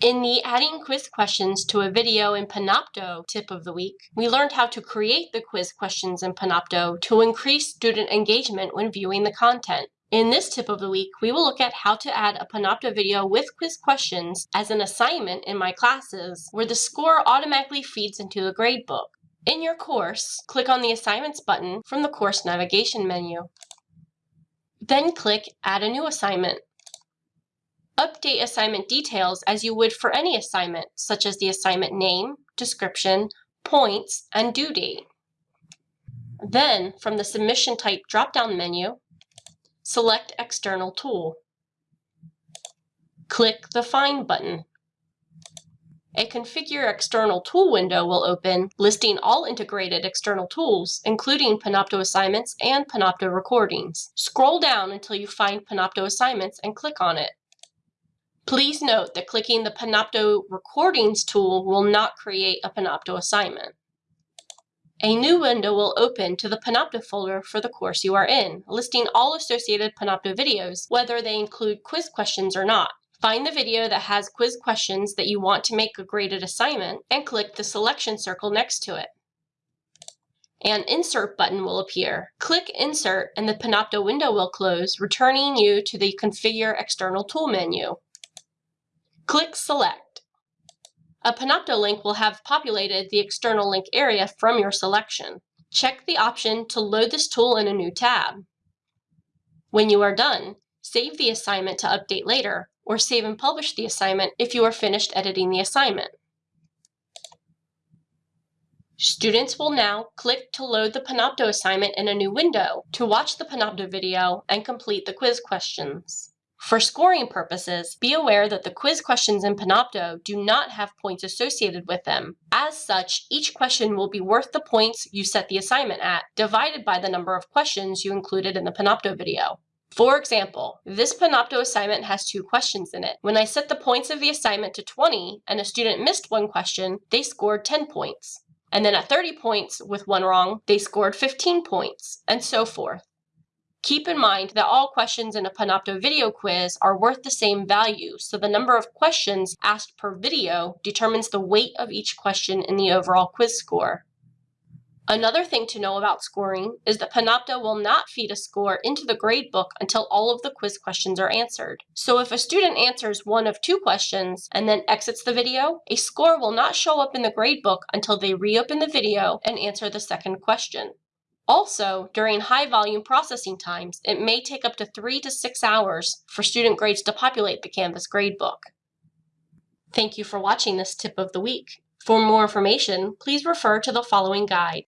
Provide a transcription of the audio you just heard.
In the Adding Quiz Questions to a Video in Panopto tip of the week, we learned how to create the quiz questions in Panopto to increase student engagement when viewing the content. In this tip of the week, we will look at how to add a Panopto video with quiz questions as an assignment in my classes, where the score automatically feeds into the gradebook. In your course, click on the Assignments button from the course navigation menu. Then click Add a new assignment. Update assignment details as you would for any assignment, such as the assignment name, description, points, and due date. Then, from the Submission Type drop-down menu, select External Tool. Click the Find button. A Configure External Tool window will open, listing all integrated external tools, including Panopto Assignments and Panopto Recordings. Scroll down until you find Panopto Assignments and click on it. Please note that clicking the Panopto Recordings tool will not create a Panopto assignment. A new window will open to the Panopto folder for the course you are in, listing all associated Panopto videos, whether they include quiz questions or not. Find the video that has quiz questions that you want to make a graded assignment and click the selection circle next to it. An Insert button will appear. Click Insert and the Panopto window will close, returning you to the Configure External Tool menu. Click Select. A Panopto link will have populated the external link area from your selection. Check the option to load this tool in a new tab. When you are done, save the assignment to update later, or save and publish the assignment if you are finished editing the assignment. Students will now click to load the Panopto assignment in a new window to watch the Panopto video and complete the quiz questions. For scoring purposes, be aware that the quiz questions in Panopto do not have points associated with them. As such, each question will be worth the points you set the assignment at, divided by the number of questions you included in the Panopto video. For example, this Panopto assignment has two questions in it. When I set the points of the assignment to 20 and a student missed one question, they scored 10 points. And then at 30 points with one wrong, they scored 15 points, and so forth. Keep in mind that all questions in a Panopto video quiz are worth the same value, so the number of questions asked per video determines the weight of each question in the overall quiz score. Another thing to know about scoring is that Panopto will not feed a score into the gradebook until all of the quiz questions are answered. So if a student answers one of two questions and then exits the video, a score will not show up in the gradebook until they reopen the video and answer the second question. Also, during high volume processing times, it may take up to three to six hours for student grades to populate the Canvas gradebook. Thank you for watching this tip of the week. For more information, please refer to the following guide.